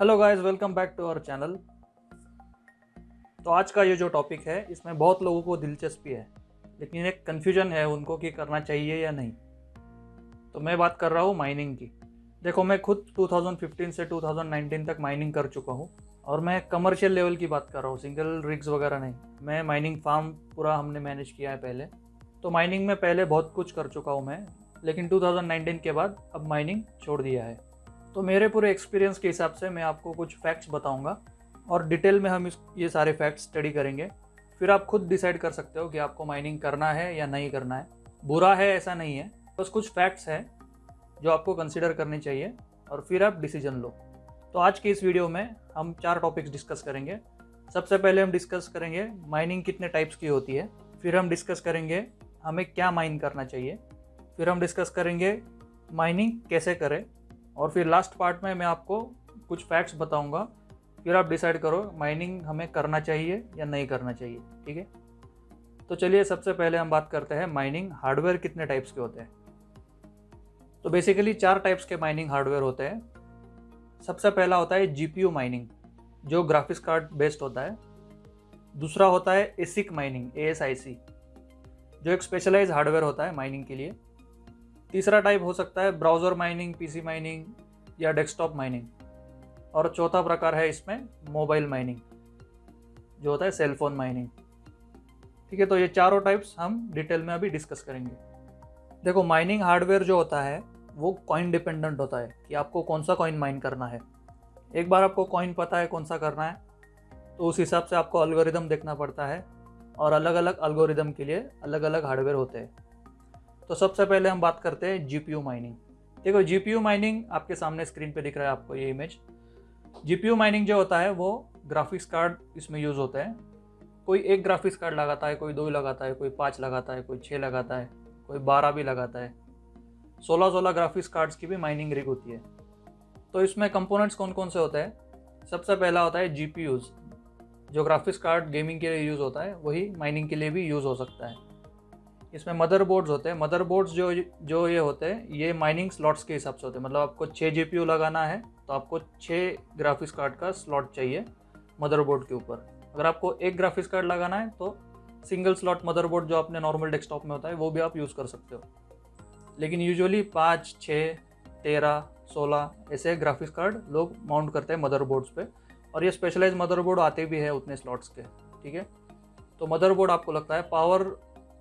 Hello guys welcome back to our channel तो आज का ये जो टॉपिक है, इसमें बहुत लोगों को दिलचस्पी है, लेकिन एक कन्फ्यूज़न है उनको कि करना चाहिए या नहीं। तो मैं बात कर रहा हूँ माइनिंग की। देखो, मैं खुद 2015 से 2019 तक माइनिंग कर चुका हूँ, और मैं कमर्शियल लेवल की बात कर रहा हूँ सिंगल रिग्स वगैरह नहीं। मैं माइनिंग फार्म पूरा हमने मैनेज किया है पहले। तो माइनिंग में पहले बहुत कुछ कर चुका हूँ मैं, लेकिन 2019 के बाद अब माइनिंग छोड़ दिया है। तो मेरे पूरे एक्सपीरियंस के हिसाब से मैं आपको कुछ फैक्ट्स बताऊँगा और डिटेल में हम इस, ये सारे फैक्ट्स स्टडी करेंगे। फिर आप खुद डिसाइड कर सकते हो कि आपको माइनिंग करना है या नहीं करना है। बुरा है, ऐसा नहीं है। बस कुछ फैक्ट्स हैं जो आपको कंसिडर करनी चाहिए और फिर आप डिसीज़न लो। तो आज की इस वीडियो में हम चार टॉपिक्स डिस्कस करेंगे। सबसे पहले हम डिस्कस करेंगे माइनिंग कितने टाइप्स की होती है। फिर हम डिस्कस करेंगे हमें क्या माइन करना चाहिए। फिर हम डिस्कस करेंगे माइनिंग कैसे करें। और फिर लास्ट पार्ट में मैं आपको कुछ फैक्ट्स बताऊँगा। फिर आप डिसाइड करो माइनिंग हमें करना चाहिए या नहीं करना चाहिए, ठीक है? तो चलिए, सबसे पहले हम बात करते हैं माइनिंग हार्डवेयर कितने टाइप्स के होते हैं। तो बेसिकली चार टाइप्स के माइनिंग हार्डवेयर होते हैं। सबसे पहला होता है जीपीयू माइनिंग जो ग्राफिक्स कार्ड बेस्ड होता है। दूसरा होता है एसिक माइनिंग एएसआईसी जो एक स्पेशलाइज हार्डवेयर होता है माइनिंग के लिए। तीसरा टाइप हो सकता है ब्राउज़र माइनिंग पीसी माइनिंग या डेस्कटॉप माइनिंग और चौथा प्रकार है इसमें मोबाइल माइनिंग जो होता है सेलफोन माइनिंग ठीक है तो ये चारों टाइप्स हम डिटेल में अभी डिस्कस करेंगे। देखो माइनिंग हार्डवेयर जो होता है, वो कॉइन डिपेंडेंट होता है कि आपको कौन सा कॉइन माइन करना है। एक बार आपको कॉइन पता है कौन सा करना है तो उस हिसाब से आपको अलगोरिदम देखना पड़ता है और अलग अलग अलगोरिदम के लिए अलग अलग हार्डवेयर होते हैं। तो सबसे पहले हम बात करते हैं जीपीयू माइनिंग देखो जीपीयू माइनिंग आपके सामने स्क्रीन पे दिख रहा है आपको ये इमेज जीपीयू माइनिंग जो होता है, वो ग्राफिक्स कार्ड इसमें यूज़ होता है। कोई एक ग्राफिक्स कार्ड लगाता है, कोई दो लगाता है, कोई पाँच लगाता है, कोई छः लगाता है, कोई बारह भी लगाता है। सोलह सोलह ग्राफिक्स कार्ड्स की भी माइनिंग रिग होती है। तो इसमें कंपोनेंट्स कौन कौन से होते हैं? सबसे पहला होता है जी जो ग्राफिक्स कार्ड गेमिंग के लिए यूज़ होता है, वही माइनिंग के लिए भी यूज़ हो सकता है। इसमें मदर बोर्ड्स होते हैं। मदर बोर्ड्स जो जो ये होते हैं, ये माइनिंग स्लॉट्स के हिसाब से होते हैं। मतलब आपको छः जी लगाना है तो आपको छः ग्राफिक्स कार्ड का स्लॉट चाहिए मदरबोर्ड के ऊपर। अगर आपको एक ग्राफिक्स कार्ड लगाना है तो सिंगल स्लॉट मदरबोर्ड जो अपने नॉर्मल डेस्कटॉप में होता है, वो भी आप यूज़ कर सकते हो। लेकिन यूजुअली पाँच छः तेरह, सोलह, ऐसे ग्राफिक्स कार्ड लोग माउंट करते हैं मदरबोर्ड्स पे। और ये स्पेशलाइज मदरबोर्ड आते भी है उतने स्लॉट्स के, ठीक है? तो मदरबोर्ड आपको लगता है पावर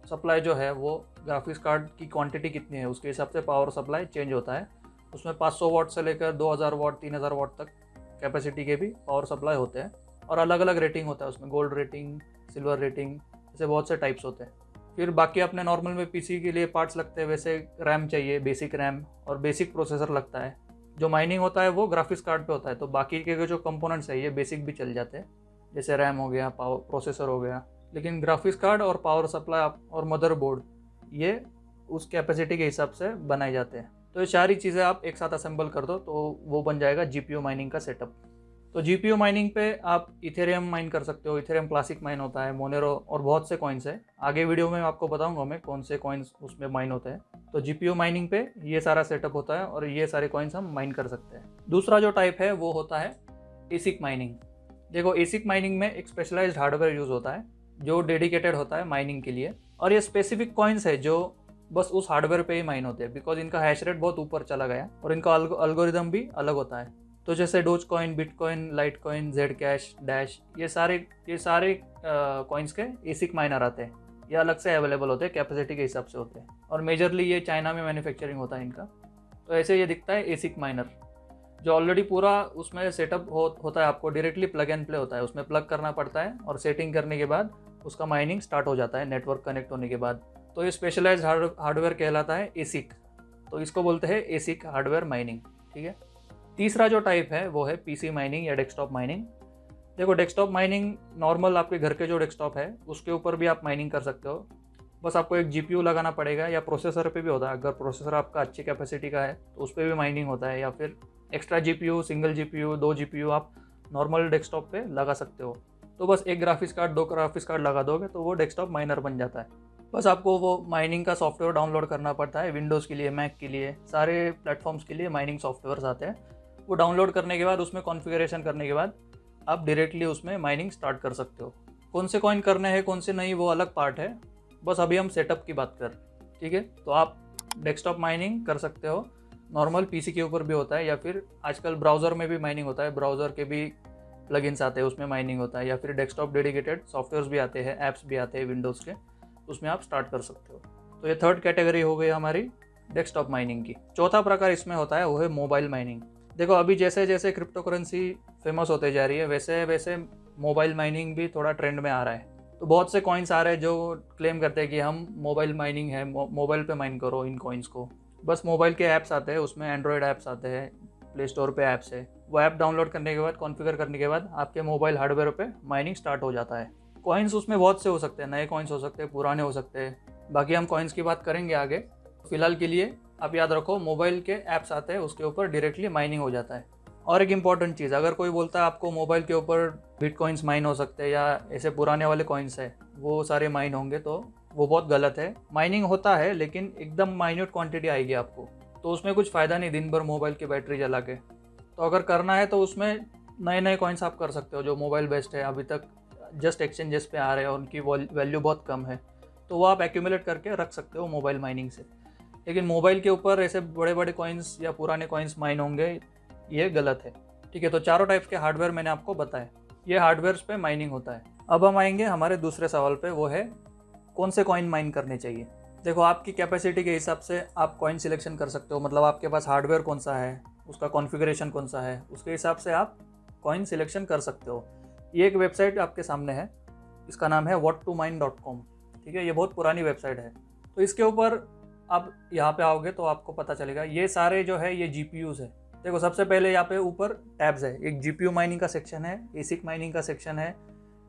सप्लाई जो है वो ग्राफिक्स कार्ड की क्वांटिटी कितनी है, उसके हिसाब से पावर सप्लाई चेंज होता है। उसमें 500 वाट से लेकर 2000 वाट 3000 वाट तक कैपेसिटी के भी पावर सप्लाई होते हैं और अलग अलग रेटिंग होता है, उसमें गोल्ड रेटिंग सिल्वर रेटिंग ऐसे बहुत से टाइप्स होते हैं। फिर बाकी अपने नॉर्मल में पीसी के लिए पार्ट्स लगते हैं, वैसे रैम चाहिए बेसिक रैम और बेसिक प्रोसेसर लगता है। जो माइनिंग होता है वो ग्राफिक्स कार्ड पे होता है तो बाकी के जो कंपोनेंट्स है, ये बेसिक भी चल जाते हैं। जैसे रैम हो गया पावर प्रोसेसर हो गया लेकिन ग्राफिक्स कार्ड और पावर सप्लाई और मदरबोर्ड ये उस कैपेसिटी के हिसाब से बनाए जाते हैं। तो ये सारी चीज़ें आप एक साथ असेंबल कर दो तो वो बन जाएगा जी माइनिंग का सेटअप तो जी माइनिंग पे आप इथेरियम माइन कर सकते हो। इथेरियम क्लासिक माइन होता है मोनेरो और बहुत से कॉइन्स है। आगे वीडियो में आपको बताऊँगा मैं कौन से कॉइन्स उसमें माइन होते हैं। तो जीपीओ माइनिंग पे ये सारा सेटअप होता है और ये सारे कॉइन्स हम माइन कर सकते हैं। दूसरा जो टाइप है, वो होता है एसिक माइनिंग देखो एसिक माइनिंग में एक स्पेशलाइज्ड हार्डवेयर यूज़ होता है। जो डेडिकेटेड होता है माइनिंग के लिए और ये स्पेसिफिक कॉइन्स है जो बस उस हार्डवेयर पे ही माइन होते हैं बिकॉज़ इनका हैश रेट बहुत ऊपर चला गया और इनका अल्गोरिदम भी अलग होता है। तो जैसे dogecoin bitcoin litecoin Zcash dash ये सारे ये सारे कॉइन्स के एसिक माइनर आते हैं। ये अलग से अवेलेबल होते हैं कैपेसिटी के हिसाब से होते हैं। और मेजरली ये चाइना में मैन्युफैक्चरिंग होता है इनका। तो ऐसे ये दिखता है एसिक माइनर जो ऑलरेडी पूरा उसमें सेटअप हो, होता है आपको डायरेक्टली प्लग एंड प्ले होता है। उसमें प्लग करना पड़ता है और सेटिंग करने के बाद उसका माइनिंग स्टार्ट हो जाता है नेटवर्क कनेक्ट होने के बाद। तो ये स्पेशलाइज हार्डवेयर कहलाता है एसिक तो इसको बोलते हैं एसिक हार्डवेयर माइनिंग ठीक है? तीसरा जो टाइप है, वो है पीसी माइनिंग या डेस्कटॉप माइनिंग देखो डेस्कटॉप माइनिंग नॉर्मल आपके घर के जो डेस्कटॉप है, उसके ऊपर भी आप माइनिंग कर सकते हो। बस आपको एक जी लगाना पड़ेगा या प्रोसेसर पे भी होता है। अगर प्रोसेसर आपका अच्छी कैपेसिटी का है तो उस पर भी माइनिंग होता है। या फिर एक्स्ट्रा जी सिंगल जीपीयू दो जीपीयू आप नॉर्मल डेस्कटॉप पे लगा सकते हो। तो बस एक ग्राफिक्स कार्ड दो ग्राफिक्स कार्ड लगा दोगे तो वो डेस्कटॉप माइनर बन जाता है। बस आपको वो माइनिंग का सॉफ्टवेयर डाउनलोड करना पड़ता है विंडोज़ के लिए मैक के लिए, सारे प्लेटफॉर्म्स के लिए माइनिंग सॉफ्टवेयर आते हैं। वो डाउनलोड करने के बाद, उसमें कॉन्फ़िगरेशन करने के बाद आप डायरेक्टली उसमें माइनिंग स्टार्ट कर सकते हो। कौन से कॉइन करने हैं, कौन से नहीं, वो अलग पार्ट है। बस अभी हम सेटअप की बात कर ठीक है? तो आप डेस्कटॉप माइनिंग कर सकते हो। नॉर्मल पीसी के ऊपर भी होता है या फिर आजकल ब्राउज़र में भी माइनिंग होता है। ब्राउज़र के भी प्लगइन्स आते हैं, उसमें माइनिंग होता है, या फिर डेस्कटॉप डेडिकेटेड सॉफ्टवेयर्स भी आते हैं ऐप्स भी आते हैं विंडोज़ के, उसमें आप स्टार्ट कर सकते हो। तो ये थर्ड कैटेगरी हो गई हमारी डेस्कटॉप माइनिंग की। चौथा प्रकार इसमें होता है, वो है मोबाइल माइनिंग देखो, अभी जैसे जैसे क्रिप्टो करेंसी फ़ेमस होते जा रही है वैसे वैसे मोबाइल माइनिंग भी थोड़ा ट्रेंड में आ रहा है। तो बहुत से कॉइन्स आ रहे हैं जो क्लेम करते हैं कि हम मोबाइल माइनिंग है मोबाइल पे माइन करो इन कॉइन्स को। बस मोबाइल के ऐप्स आते हैं, उसमें एंड्रॉयड ऐप्स आते हैं प्ले स्टोर पे ऐप्स है। वो ऐप डाउनलोड करने के बाद कॉन्फ़िगर करने के बाद आपके मोबाइल हार्डवेयर पे माइनिंग स्टार्ट हो जाता है। कॉइन्स उसमें बहुत से हो सकते हैं, नए कॉइन्स हो सकते हैं, पुराने हो सकते हैं। बाकी हम कॉइन्स की बात करेंगे आगे। फ़िलहाल के लिए आप याद रखो मोबाइल के ऐप्स आते हैं, उसके ऊपर डायरेक्टली माइनिंग हो जाता है। और एक इंपॉर्टेंट चीज़, अगर कोई बोलता है आपको मोबाइल के ऊपर बिट कॉइन्स माइन हो सकते हैं या ऐसे पुराने वाले कॉइन्स है, वो सारे माइन होंगे तो वो बहुत गलत है। माइनिंग होता है, लेकिन एकदम माइन्यूट क्वांटिटी आएगी आपको। तो उसमें कुछ फ़ायदा नहीं, दिन भर मोबाइल की बैटरी जला के। तो अगर करना है तो उसमें नए नए कॉइन्स आप कर सकते हो, जो मोबाइल बेस्ड है, अभी तक जस्ट एक्सचेंजेस पे आ रहे हैं, उनकी वैल्यू बहुत कम है। तो वो आप एक्यूमुलेट करके रख सकते हो मोबाइल माइनिंग से। लेकिन मोबाइल के ऊपर ऐसे बड़े बड़े कॉइन्स या पुराने कॉइन्स माइन होंगे, ये गलत है। ठीक है तो चारों टाइप के हार्डवेयर मैंने आपको बताया ये हार्डवेयर पे माइनिंग होता है। अब हम आएँगे हमारे दूसरे सवाल पे, वो है कौन से कॉइन माइन करने चाहिए? देखो, आपकी कैपेसिटी के हिसाब से आप कॉइन सिलेक्शन कर सकते हो मतलब आपके पास हार्डवेयर कौन सा है? उसका कॉन्फ़िगरेशन कौन सा है, उसके हिसाब से आप कॉइन सिलेक्शन कर सकते हो। ये एक वेबसाइट आपके सामने है, इसका नाम है what to mine dot com ठीक है, ये बहुत पुरानी वेबसाइट है। तो इसके ऊपर आप यहाँ पे आओगे तो आपको पता चलेगा, ये सारे जो है, ये जी पी यूज़ है। देखो, सबसे पहले यहाँ पे ऊपर टैब्स है। एक जी पी यू माइनिंग का सेक्शन है एसिक माइनिंग का सेक्शन है,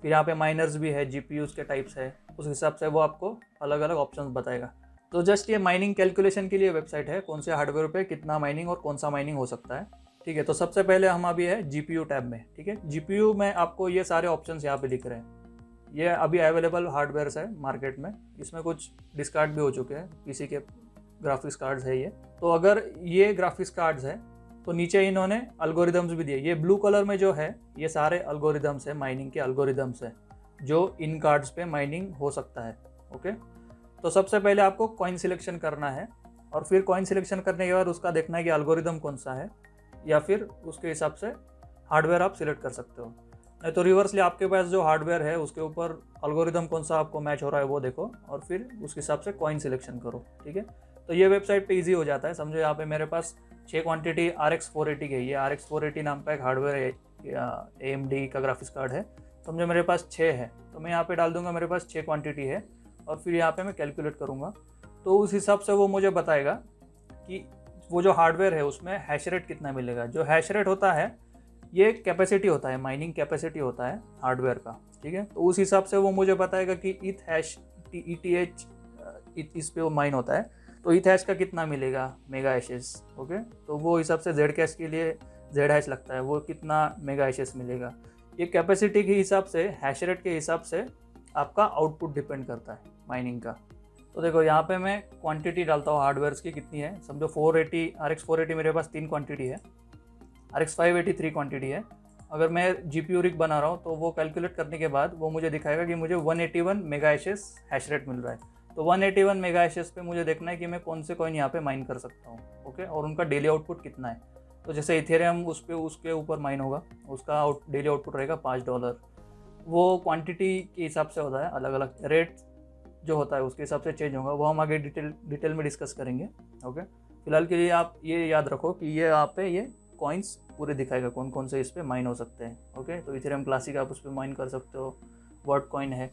फिर यहाँ पे माइनर्स भी है जी पी यूज़ के टाइप्स है। उस हिसाब से वो आपको अलग अलग ऑप्शन बताएगा। तो जस्ट ये माइनिंग कैलकुलेशन के लिए वेबसाइट है, कौन से हार्डवेयर पे कितना माइनिंग और कौन सा माइनिंग हो सकता है। ठीक है तो सबसे पहले हम अभी है जीपीयू टैब में, ठीक है। जीपीयू में आपको ये सारे ऑप्शन यहाँ पे दिख रहे हैं। ये अभी अवेलेबल हार्डवेयर है मार्केट में, इसमें कुछ डिस्कार्ड भी हो चुके हैं पीसी के ग्राफिक्स कार्ड्स है ये। तो अगर ये ग्राफिक्स कार्ड्स है तो नीचे इन्होंने अल्गोरिदम्स भी दिए। ये ब्लू कलर में जो है, ये सारे अल्गोरिदम्स है माइनिंग के अल्गोरिदम्स है, जो इन कार्ड्स पे माइनिंग हो सकता है ओके तो सबसे पहले आपको कॉइन सिलेक्शन करना है और फिर कॉइन सिलेक्शन करने के बाद उसका देखना है कि अल्गोरिदम कौन सा है या फिर उसके हिसाब से हार्डवेयर आप सिलेक्ट कर सकते हो। नहीं तो रिवर्सली आपके पास जो हार्डवेयर है, उसके ऊपर अल्गोरिदम कौन सा आपको मैच हो रहा है वो देखो और फिर उसके हिसाब से कॉइन सिलेक्शन करो, ठीक है? तो ये वेबसाइट पे इजी हो जाता है। समझो यहाँ पे मेरे पास छः quantity R X four eighty की है। ये आर एक्स फोर एटी नाम का एक हार्डवेयर ए एम डी का ग्राफिक्स कार्ड है। समझो मेरे पास छः है तो मैं यहाँ पे डाल दूँगा मेरे पास छः क्वांटिटी है। और फिर यहाँ पे मैं कैलकुलेट करूँगा। तो उस हिसाब से वो मुझे बताएगा कि वो जो हार्डवेयर है उसमें हैश रेट कितना मिलेगा। जो हैश रेट होता है, ये कैपेसिटी होता है माइनिंग कैपेसिटी होता है हार्डवेयर का, ठीक है? तो उस हिसाब से वो मुझे बताएगा कि इथ हैश ई टी एच इस पे वो माइन होता है। तो इथ हैश का कितना मिलेगा? Mega hashes okay? तो वो हिसाब से जेड कैश के लिए जेड हैश लगता है। वो कितना मेगा हैशेस मिलेगा? ये कैपेसिटी के हिसाब से हैश रेट के हिसाब से आपका आउटपुट डिपेंड करता है। माइनिंग का। तो देखो, यहाँ पे मैं क्वांटिटी डालता हूँ हार्डवेयर की कितनी है। समझो फोर एटी आर एक्स मेरे पास तीन क्वांटिटी है। आर एक्स फाइव क्वान्टिटी है। अगर मैं जी पी रिक बना रहा हूँ तो वो कैलकुलेट करने के बाद वो मुझे दिखाएगा कि मुझे one eighty one mega hashes hash rate मिल रहा है। तो one eighty one mega hashes पे मुझे देखना है कि मैं कौन से कॉइन यहाँ पे माइन कर सकता हूँ ओके और उनका डेली आउटपुट कितना है। तो जैसे इथेरियम उस पर उसके ऊपर माइन होगा, उसका आउट डेली आउटपुट रहेगा पाँच डॉलर वो क्वान्टिटी के हिसाब से होता है अलग अलग रेट जो होता है, उसके हिसाब से चेंज होगा। वो हम आगे डिटेल डिटेल में डिस्कस करेंगे ओके फ़िलहाल के लिए आप ये याद रखो कि ये आप पे ये कॉइन्स पूरे दिखाएगा कौन कौन से इस पर माइन हो सकते हैं ओके तो इथेरियम क्लासिक आप उस पर माइन कर सकते हो वर्ड कॉइन है।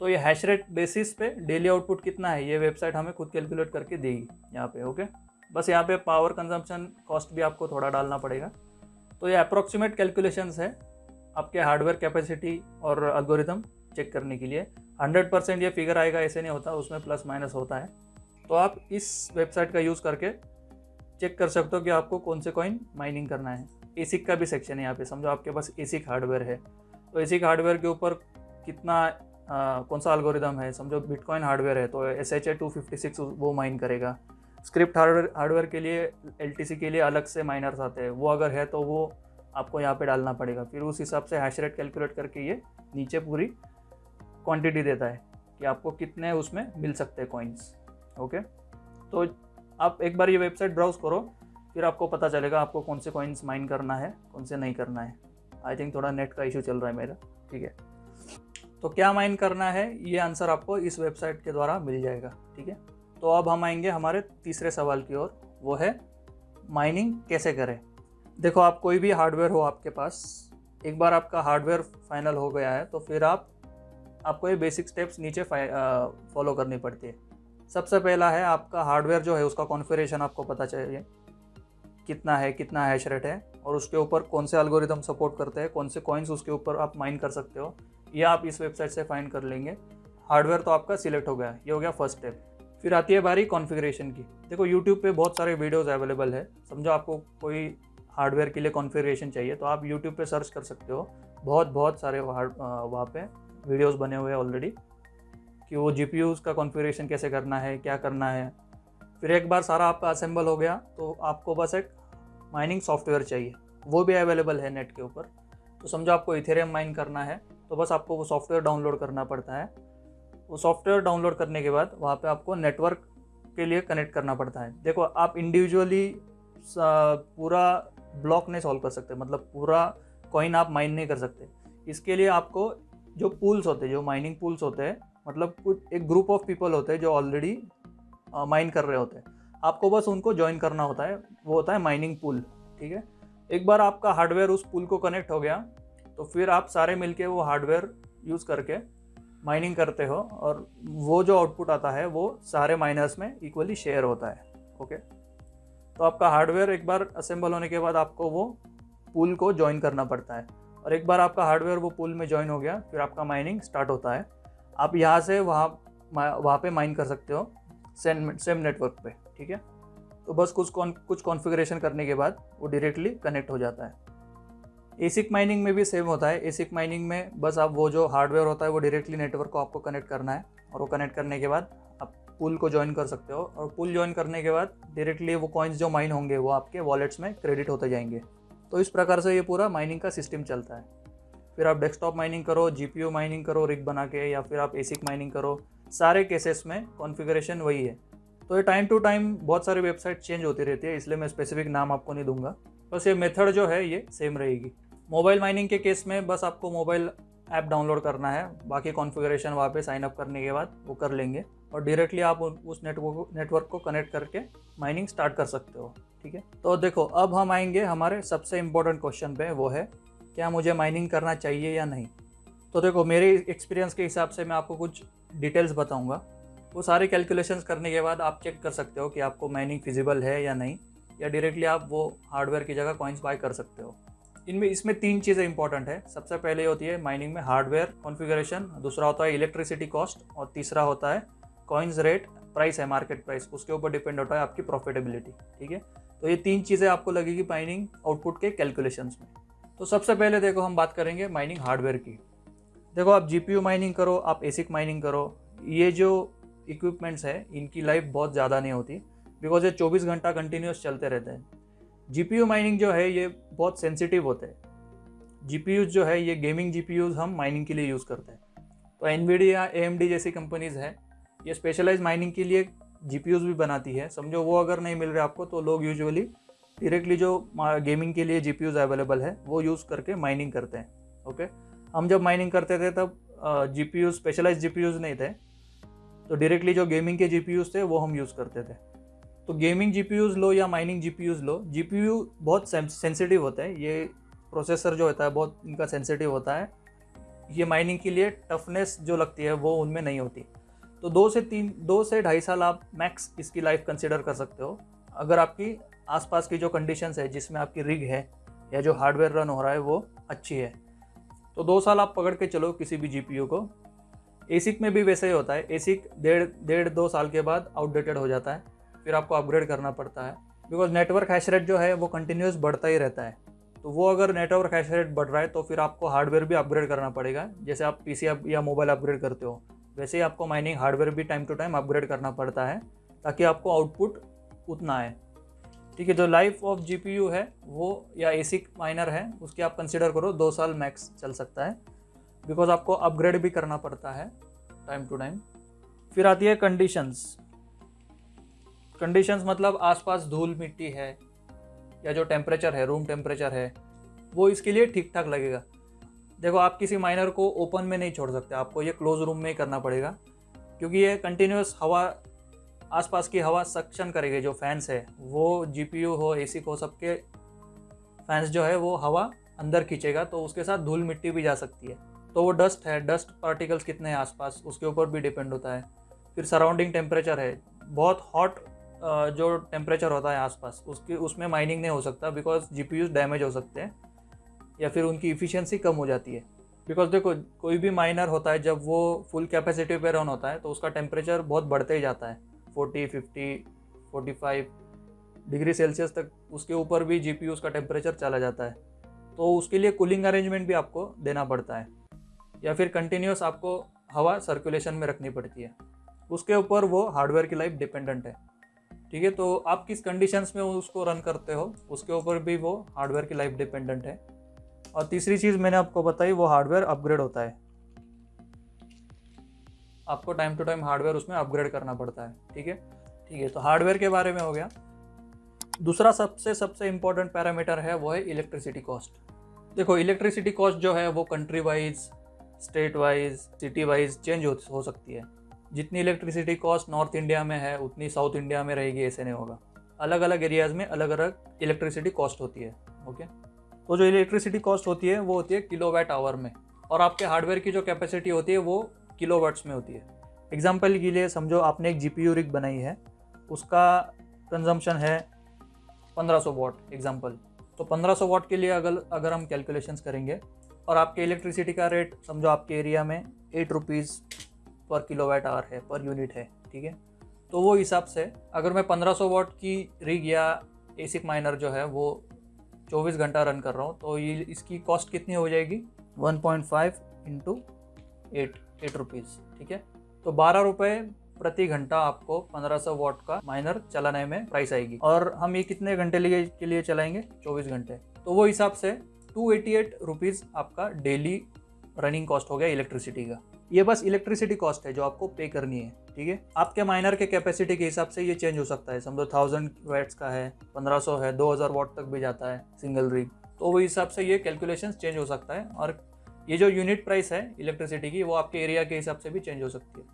तो ये हैश रेट बेसिस पे डेली आउटपुट कितना है, ये वेबसाइट हमें खुद कैलकुलेट करके देगी, यहाँ पे ओके बस यहाँ पे पावर कंजम्पशन कॉस्ट भी आपको थोड़ा डालना पड़ेगा। तो ये अप्रोक्सीमेट कैलकुलेशंस है आपके हार्डवेयर कैपेसिटी और अल्गोरिदम चेक करने के लिए। हंड्रेड परसेंट ये फिगर आएगा ऐसे नहीं होता उसमें प्लस माइनस होता है। तो आप इस वेबसाइट का यूज़ करके चेक कर सकते हो कि आपको कौन से कॉइन माइनिंग करना है। एसिक का भी सेक्शन है यहाँ पे समझो आपके पास एसिक हार्डवेयर है। तो एसिक हार्डवेयर के ऊपर कितना आ, कौन सा अलगोरिदम है? समझो बिटकॉइन हार्डवेयर है तो S H A two fifty six वो माइन करेगा। स्क्रिप्ट हार्डवेयर हार्डवेयर के लिए एल टी सी के लिए अलग से माइनर्स आते हैं। वो अगर है तो वो आपको यहाँ पे डालना पड़ेगा। फिर उस हिसाब से हैश रेट कैलकुलेट करके ये नीचे पूरी क्वांटिटी देता है कि आपको कितने उसमें मिल सकते हैं कॉइन्स ओके तो आप एक बार ये वेबसाइट ब्राउज करो, फिर आपको पता चलेगा आपको कौन से कॉइन्स माइन करना है, कौन से नहीं करना है। आई थिंक थोड़ा नेट का इशू चल रहा है मेरा, ठीक है? तो क्या माइन करना है, ये आंसर आपको इस वेबसाइट के द्वारा मिल जाएगा, ठीक है? तो अब हम आएँगे हमारे तीसरे सवाल की ओर, वो है माइनिंग कैसे करें? देखो, आप कोई भी हार्डवेयर हो आपके पास, एक बार आपका हार्डवेयर फाइनल हो गया है तो फिर आप आपको ये बेसिक स्टेप्स नीचे फॉलो करनी पड़ती है। सबसे पहला है आपका हार्डवेयर जो है, उसका कॉन्फ़िगरेशन आपको पता चाहिए। कितना है, कितना हैश रेट है और उसके ऊपर कौन से अलगोरिदम सपोर्ट करते हैं, कौन से कॉइन्स उसके ऊपर आप माइन कर सकते हो। ये आप इस वेबसाइट से फाइंड कर लेंगे। हार्डवेयर तो आपका सिलेक्ट हो गया, ये हो गया फ़र्स्ट स्टेप फिर आती है बारी कॉन्फ़िगरेशन की। देखो यूट्यूब पे बहुत सारे वीडियोज़ अवेलेबल है। समझो आपको कोई हार्डवेयर के लिए कॉन्फ़िगरेशन चाहिए तो आप यूट्यूब पे सर्च कर सकते हो। बहुत बहुत सारे वहाँ पे। वीडियोस बने हुए हैं ऑलरेडी कि वो जी का कॉन्फ़िगरेशन कैसे करना है, क्या करना है। फिर एक बार सारा आपका असेंबल हो गया तो आपको बस एक माइनिंग सॉफ्टवेयर चाहिए। वो भी अवेलेबल है नेट के ऊपर। तो समझो आपको इथेरियम माइन करना है तो बस आपको वो सॉफ्टवेयर डाउनलोड करना पड़ता है। वो सॉफ्टवेयर डाउनलोड करने के बाद वहाँ पे आपको नेटवर्क के लिए कनेक्ट करना पड़ता है। देखो, आप इंडिविजुअली पूरा ब्लॉक नहीं सॉल्व कर सकते मतलब पूरा कॉइन आप माइन नहीं कर सकते। इसके लिए आपको जो पूल्स होते हैं, जो माइनिंग पूल्स होते हैं मतलब कुछ एक ग्रुप ऑफ़ पीपल होते हैं जो ऑलरेडी माइन कर रहे होते हैं। आपको बस उनको ज्वाइन करना होता है, वो होता है माइनिंग पूल ठीक है? एक बार आपका हार्डवेयर उस पुल को कनेक्ट हो गया तो फिर आप सारे मिलके वो हार्डवेयर यूज़ करके माइनिंग करते हो और वो जो आउटपुट आता है, वो सारे माइनर्स में इक्वली शेयर होता है ओके तो आपका हार्डवेयर एक बार असेंबल होने के बाद आपको वो पुल को ज्वाइन करना पड़ता है। और एक बार आपका हार्डवेयर वो पुल में ज्वाइन हो गया, फिर आपका माइनिंग स्टार्ट होता है। आप यहाँ से वहाँ वहाँ पे माइन कर सकते हो सेम सेम नेटवर्क पे, ठीक है? तो बस कुछ कौन कुछ कॉन्फ़िगरेशन करने के बाद वो डायरेक्टली कनेक्ट हो जाता है। एसिक माइनिंग में भी सेम होता है। एसिक माइनिंग में बस आप वो जो हार्डवेयर होता है वो डायरेक्टली नेटवर्क को आपको कनेक्ट करना है और वो कनेक्ट करने के बाद आप पुल को ज्वाइन कर सकते हो। और पुल ज्वाइन करने के बाद डायरेक्टली वो कॉइन्स जो माइन होंगे वो आपके वॉलेट्स में क्रेडिट होते जाएँगे। तो इस प्रकार से ये पूरा माइनिंग का सिस्टम चलता है। फिर आप डेस्कटॉप माइनिंग करो जी माइनिंग करो रिग बना के, या फिर आप एसिक माइनिंग करो, सारे केसेस में कॉन्फ़िगरेशन वही है। तो ये टाइम टू टाइम बहुत सारी वेबसाइट चेंज होती रहती है, इसलिए मैं स्पेसिफिक नाम आपको नहीं दूँगा। बस ये मेथड जो है, ये सेम रहेगी। मोबाइल माइनिंग के केस में बस आपको मोबाइल ऐप डाउनलोड करना है, बाकी कॉन्फ़िगरेशन वहाँ पे साइन अप करने के बाद वो कर लेंगे और डायरेक्टली आप उस नेटवर्क नेटवर्क को कनेक्ट करके माइनिंग स्टार्ट कर सकते हो, ठीक है? तो देखो, अब हम आएँगे हमारे सबसे इम्पोर्टेंट क्वेश्चन पे, वो है, क्या मुझे माइनिंग करना चाहिए या नहीं? तो देखो, मेरे एक्सपीरियंस के हिसाब से मैं आपको कुछ डिटेल्स बताऊँगा। वो सारे कैलकुलेशंस करने के बाद आप चेक कर सकते हो कि आपको माइनिंग फिजिबल है या नहीं, या डायरेक्टली आप वो हार्डवेयर की जगह कॉइन्स बाय कर सकते हो। इनमें इसमें तीन चीज़ें इंपॉर्टेंट है। सबसे पहले होती है माइनिंग में हार्डवेयर कॉन्फ़िगरेशन दूसरा होता है इलेक्ट्रिसिटी कॉस्ट और तीसरा होता है कॉइन्स रेट प्राइस है मार्केट प्राइस उसके ऊपर डिपेंड होता है आपकी प्रॉफिटेबिलिटी ठीक है? तो ये तीन चीज़ें आपको लगेगी माइनिंग आउटपुट के कैलकुलेशंस में। तो सबसे पहले देखो हम बात करेंगे माइनिंग हार्डवेयर की। देखो आप जीपीयू माइनिंग करो, आप एसिक माइनिंग करो, ये जो इक्विपमेंट्स है, इनकी लाइफ बहुत ज़्यादा नहीं होती बिकॉज़ ये 24 घंटा कंटिन्यूस चलते रहते हैं। जीपीयू माइनिंग जो है, ये बहुत सेंसिटिव होते हैं। जी जो है, ये गेमिंग जी हम माइनिंग के लिए यूज़ करते हैं। तो एन या ए जैसी कंपनीज़ है, ये स्पेशलाइज माइनिंग के लिए जी भी बनाती है। समझो, वो अगर नहीं मिल रहे आपको तो लोग यूजुअली डायरेक्टली जो गेमिंग के लिए जी अवेलेबल है, वो यूज़ करके माइनिंग करते हैं। ओके हम जब माइनिंग करते थे, तब जी स्पेशलाइज जी नहीं थे। तो डायरेक्टली जो गेमिंग के जी थे, वो हम यूज़ करते थे। तो गेमिंग जी लो या माइनिंग जी लो जीपीयू बहुत सेंसिटिव होता है। ये प्रोसेसर जो होता है, बहुत इनका सेंसिटिव होता है। ये माइनिंग के लिए टफनेस जो लगती है, वो उनमें नहीं होती। तो दो से तीन दो से ढाई साल आप मैक्स इसकी लाइफ कंसिडर कर सकते हो। अगर आपकी आसपास की जो कंडीशंस है, जिसमें आपकी रिग है, या जो हार्डवेयर रन हो रहा है, वो अच्छी है। तो दो साल आप पकड़ के चलो किसी भी जीपीयू को। एसिक में भी वैसे ही होता है। एसिक डेढ़ डेढ़ दो साल के बाद आउटडेटेड हो जाता है। फिर आपको अपग्रेड करना पड़ता है। बिकॉज़ नेटवर्क हैश रेट जो है, वो कंटिन्यूस बढ़ता ही रहता है। तो वो अगर नेटवर्क हैश रेट बढ़ रहा है तो फिर आपको हार्डवेयर भी अपग्रेड करना पड़ेगा। जैसे आप पी सी या मोबाइल अपग्रेड करते हो, वैसे ही आपको माइनिंग हार्डवेयर भी टाइम टू टाइम अपग्रेड करना पड़ता है, ताकि आपको आउटपुट उतना है ठीक है, जो लाइफ ऑफ़ जीपीयू है, वो, या एसिक माइनर है, उसकी आप कंसिडर करो, दो साल मैक्स चल सकता है। बिकॉज़ आपको अपग्रेड भी करना पड़ता है टाइम टू टाइम फिर आती है कंडीशंस कंडीशंस मतलब आसपास धूल मिट्टी है, या जो टेम्परेचर है रूम टेम्परेचर है, वो इसके लिए ठीक ठाक लगेगा। देखो, आप किसी माइनर को ओपन में नहीं छोड़ सकते, आपको ये क्लोज रूम में ही करना पड़ेगा, क्योंकि ये कंटिन्यूस हवा, आसपास की हवा सक्शन करेगी, जो फैंस है, वो जीपीयू हो एसी हो सबके फैंस जो है, वो हवा अंदर खींचेगा तो उसके साथ धूल मिट्टी भी जा सकती है। तो वो डस्ट है डस्ट पार्टिकल्स कितने हैं आसपास, उसके ऊपर भी डिपेंड होता है। फिर सराउंडिंग टेम्परेचर है, बहुत हॉट जो टेम्परेचर होता है आसपास, उसकी, उसमें माइनिंग नहीं हो सकता बिकॉज़ जी डैमेज हो सकते हैं, या फिर उनकी इफ़िशेंसी कम हो जाती है। बिकॉज़ देखो, कोई भी माइनर होता है, जब वो फुल कैपेसिटी पे रन होता है तो उसका टेम्परेचर बहुत बढ़ते ही जाता है। Forty fifty forty five degree Celsius तक, उसके ऊपर भी जी पी उसका टेम्परेचर चला जाता है। तो उसके लिए कूलिंग अरेंजमेंट भी आपको देना पड़ता है। या फिर कंटिन्यूस आपको हवा सर्कुलेशन में रखनी पड़ती है। उसके ऊपर वो हार्डवेयर की लाइफ डिपेंडेंट है। ठीक है तो आप किस कंडीशंस में उसको रन करते हो उसके ऊपर भी वो हार्डवेयर की लाइफ डिपेंडेंट है। और तीसरी चीज़ मैंने आपको बताई वो हार्डवेयर अपग्रेड होता है। आपको टाइम टू टाइम हार्डवेयर उसमें अपग्रेड करना पड़ता है ठीक है? ठीक है तो हार्डवेयर के बारे में हो गया। दूसरा सबसे सबसे इम्पोर्टेंट पैरामीटर है वो है इलेक्ट्रिसिटी कॉस्ट देखो इलेक्ट्रिसिटी कॉस्ट जो है वो country wise state wise city wise change हो, सकती है। जितनी इलेक्ट्रिसिटी कॉस्ट नॉर्थ इंडिया में है, उतनी साउथ इंडिया में रहेगी, ऐसे नहीं होगा। अलग अलग एरियाज़ में अलग अलग इलेक्ट्रिसिटी कॉस्ट होती है ओके तो जो इलेक्ट्रिसिटी कॉस्ट होती है, वो होती है किलो वाट आवर में। और आपके हार्डवेयर की जो कैपेसिटी होती है, वो किलो वाट्स में होती है। एग्ज़ाम्पल के लिए समझो, आपने एक जी पी रिग बनाई है, उसका कंजम्पशन है 1500 वॉट एग्ज़ाम्पल तो 1500 वॉट के लिए अगर अगर हम कैलकुलेशंस करेंगे, और आपके इलेक्ट्रिसिटी का रेट समझो आपके एरिया में eight rupees per kilowatt hour है पर यूनिट है, ठीक है? तो वो हिसाब से अगर मैं 1500 वॉट की रिग या एसिक माइनर जो है, वो 24 घंटा रन कर रहा हूँ तो ये इसकी कॉस्ट कितनी हो जाएगी? 1.5 point five into eight eight rupees ठीक है? तो बारह रुपये प्रति घंटा आपको 1500 वॉट का माइनर चलाने में प्राइस आएगी। और हम ये कितने घंटे लिए, के लिए चलाएँगे? 24 घंटे। तो वो हिसाब से टू एटी आपका डेली रनिंग कॉस्ट हो गया इलेक्ट्रिसिटी का। ये बस इलेक्ट्रिसिटी कॉस्ट है जो आपको पे करनी है, ठीक है? आपके माइनर के कैपेसिटी के हिसाब से ये चेंज हो सकता है। समझो थाउज़ेंड वैट्स का है, पंद्रह सौ है, दो हज़ार वॉट तक भी जाता है सिंगल रिग तो वो हिसाब से ये कैलकुलेशन चेंज हो सकता है और ये जो यूनिट प्राइस है इलेक्ट्रिसिटी की, वो आपके एरिया के हिसाब से भी चेंज हो सकती है।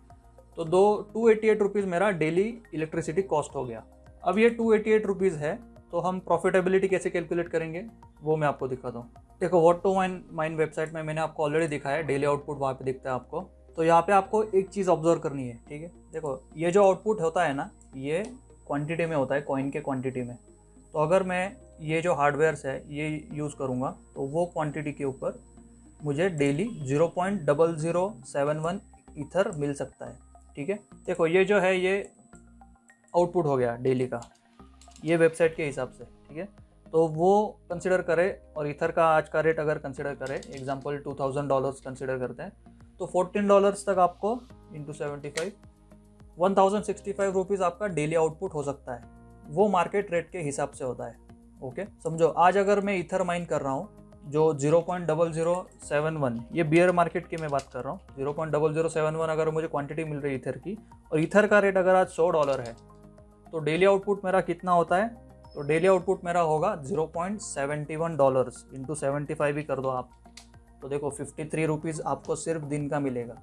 तो दो टू एटी एट रुपीज़ मेरा डेली इलेक्ट्रिसिटी कॉस्ट हो गया। अब ये टू एटी एट रुपीज़ है तो हम प्रॉफिटेबिलिटी कैसे कैलकुलेट करेंगे, वो मैं आपको दिखाता हूँ। देखो what to mine mine website में मैंने आपको ऑलरेडी दिखाया है डेली आउटपुट वहाँ पे दिखता है आपको। तो यहाँ पे आपको एक चीज़ ऑब्ज़र्व करनी है, ठीक है? देखो, ये जो आउटपुट होता है ना, ये क्वांटिटी में होता है कॉइन के क्वांटिटी में। तो अगर मैं ये जो हार्डवेयर्स है, ये यूज़ करूँगा तो वो क्वांटिटी के ऊपर मुझे daily zero point double zero seven one मिल सकता है, ठीक है? देखो, ये जो है, ये आउटपुट हो गया डेली का, ये वेबसाइट के हिसाब से, ठीक है? तो वो कंसिडर करें और इथर का आज का रेट अगर कंसिडर करें example two thousand dollars consider करते हैं तो फोर्टीन डॉलर्स तक आपको into seventy five one thousand sixty five rupees आपका डेली आउटपुट हो सकता है। वो मार्केट रेट के हिसाब से होता है ओके समझो, आज अगर मैं इथर माइन कर रहा हूँ, जो zero point double zero seven one ये बियर मार्केट की मैं बात कर रहा हूँ zero point double zero seven one अगर मुझे क्वांटिटी मिल रही है इथर की, और इथर का रेट अगर आज सौ डॉलर है तो डेली आउटपुट मेरा कितना होता है? तो डेली आउटपुट मेरा होगा zero point seventy one dollars into seventy five ही कर दो आप। तो देखो फिफ्टी थ्री रुपीज़ आपको सिर्फ़ दिन का मिलेगा।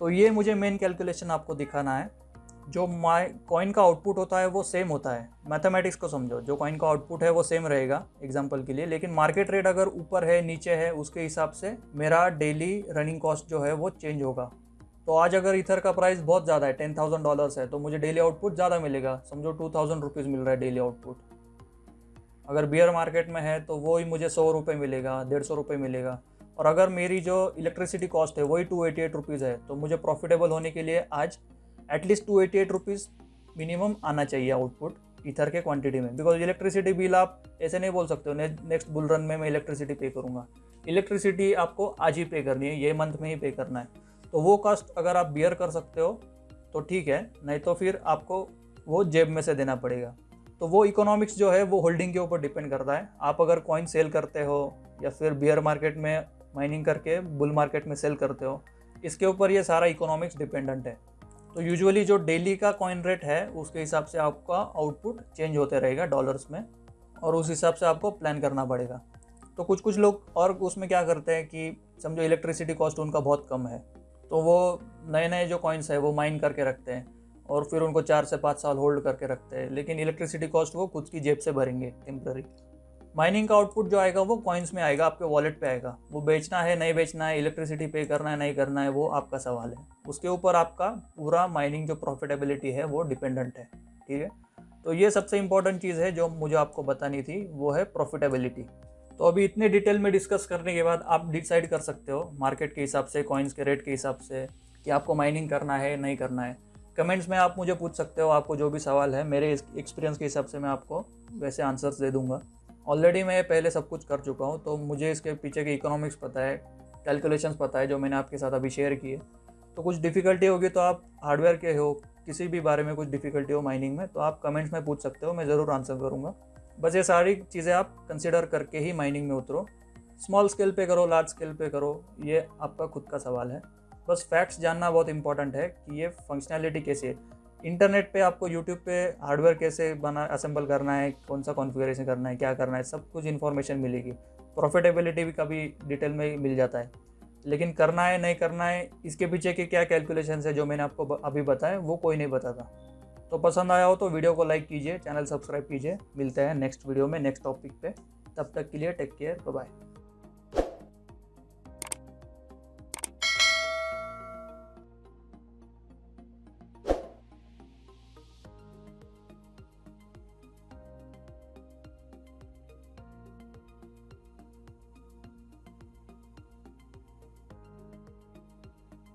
तो ये मुझे मेन कैलकुलेशन आपको दिखाना है। जो माई कॉइन का आउटपुट होता है वो सेम होता है। मैथमेटिक्स को समझो। जो कॉइन का आउटपुट है वो सेम रहेगा एग्ज़ाम्पल के लिए। लेकिन मार्केट रेट अगर ऊपर है, नीचे है, उसके हिसाब से मेरा डेली रनिंग कॉस्ट जो है वो चेंज होगा। तो आज अगर इथर का प्राइस बहुत ज़्यादा है टेन थाउज़ेंड डॉलर्स है तो मुझे डेली आउटपुट ज़्यादा मिलेगा। समझो टू थाउज़ेंड रुपीज़ मिल रहा है डेली आउटपुट अगर बियर मार्केट में है तो वो ही मुझे सौ रुपये मिलेगा डेढ़ सौ रुपये मिलेगा। और अगर मेरी जो इलेक्ट्रिसिटी कॉस्ट है वही टू एटी एट रुपीज़ है तो मुझे प्रॉफिटेबल होने के लिए आज at least two eighty eight rupees minimum आना चाहिए आउटपुट ईथर के क्वांटिटी में। बिकॉज़ इलेक्ट्रिसिटी बिल आप ऐसे नहीं बोल सकते हो ने, नेक्स्ट बुल रन में मैं इलेक्ट्रिसिटी पे करूँगा। इलेक्ट्रिसिटी आपको आज ही पे करनी है ये मंथ में ही पे करना है। तो वो कॉस्ट अगर आप बियर कर सकते हो तो ठीक है नहीं तो फिर आपको वो जेब में से देना पड़ेगा। तो वो इकोनॉमिक्स जो है, वो होल्डिंग के ऊपर डिपेंड करता है। आप अगर कॉइन सेल करते हो या फिर बियर मार्केट में माइनिंग करके बुल मार्केट में सेल करते हो, इसके ऊपर ये सारा इकोनॉमिक्स डिपेंडेंट है। तो यूजुअली जो डेली का कॉइन रेट है, उसके हिसाब से आपका आउटपुट चेंज होते रहेगा डॉलर्स में और उस हिसाब से आपको प्लान करना पड़ेगा। तो कुछ कुछ लोग और उसमें क्या करते हैं कि समझो इलेक्ट्रिसिटी कॉस्ट उनका बहुत कम है तो वो नए नए जो कॉइन्स है, वो माइन करके रखते हैं। और फिर उनको चार से पाँच साल होल्ड करके रखते हैं। लेकिन इलेक्ट्रिसिटी कॉस्ट वो खुद की जेब से भरेंगे टेम्प्ररी माइनिंग का आउटपुट जो आएगा, वो कॉइन्स में आएगा, आपके वॉलेट पे आएगा। वो बेचना है, नहीं बेचना है इलेक्ट्रिसिटी पे करना है, नहीं करना है, वो आपका सवाल है। उसके ऊपर आपका पूरा माइनिंग जो प्रॉफिटेबिलिटी है, वो डिपेंडेंट है, ठीक है? तो ये सबसे इंपॉर्टेंट चीज़ है जो मुझे आपको बतानी थी, वो है प्रॉफिटेबिलिटी तो अभी इतने डिटेल में डिस्कस करने के बाद आप डिसाइड कर सकते हो मार्केट के हिसाब से कॉइन्स के रेट के हिसाब से, कि आपको माइनिंग करना है, नहीं करना है। कमेंट्स में आप मुझे पूछ सकते हो, आपको जो भी सवाल है, मेरे एक्सपीरियंस के हिसाब से मैं आपको वैसे आंसर्स दे दूँगा। ऑलरेडी मैं पहले सब कुछ कर चुका हूँ तो मुझे इसके पीछे के इकोनॉमिक्स पता है कैलकुलेशंस पता है, जो मैंने आपके साथ अभी शेयर किए तो कुछ डिफ़िकल्टी होगी तो आप हार्डवेयर के हो, किसी भी बारे में कुछ डिफ़िकल्टी हो माइनिंग में तो आप कमेंट्स में पूछ सकते हो, मैं ज़रूर आंसर करूँगा। बस ये सारी चीज़ें आप कंसिडर करके ही माइनिंग में उतरो। स्मॉल स्केल पे करो लार्ज स्केल पे करो, ये आपका खुद का सवाल है। बस फैक्ट्स जानना बहुत इंपॉर्टेंट है कि ये फंक्शनैलिटी कैसी है। इंटरनेट पे आपको यूट्यूब पे हार्डवेयर कैसे बना असेंबल करना है कौन सा कॉन्फ़िगरेशन करना है, क्या करना है, सब कुछ इन्फॉर्मेशन मिलेगी। प्रॉफिटेबिलिटी भी कभी डिटेल में मिल जाता है। लेकिन करना है, नहीं करना है, इसके पीछे के क्या कैलकुलेशन है जो मैंने आपको अभी बताया वो कोई नहीं बताता। तो पसंद आया हो तो वीडियो को लाइक कीजिए चैनल सब्सक्राइब कीजिए। मिलते हैं नेक्स्ट वीडियो में नेक्स्ट टॉपिक पे। तब तक के लिए टेक केयर बाय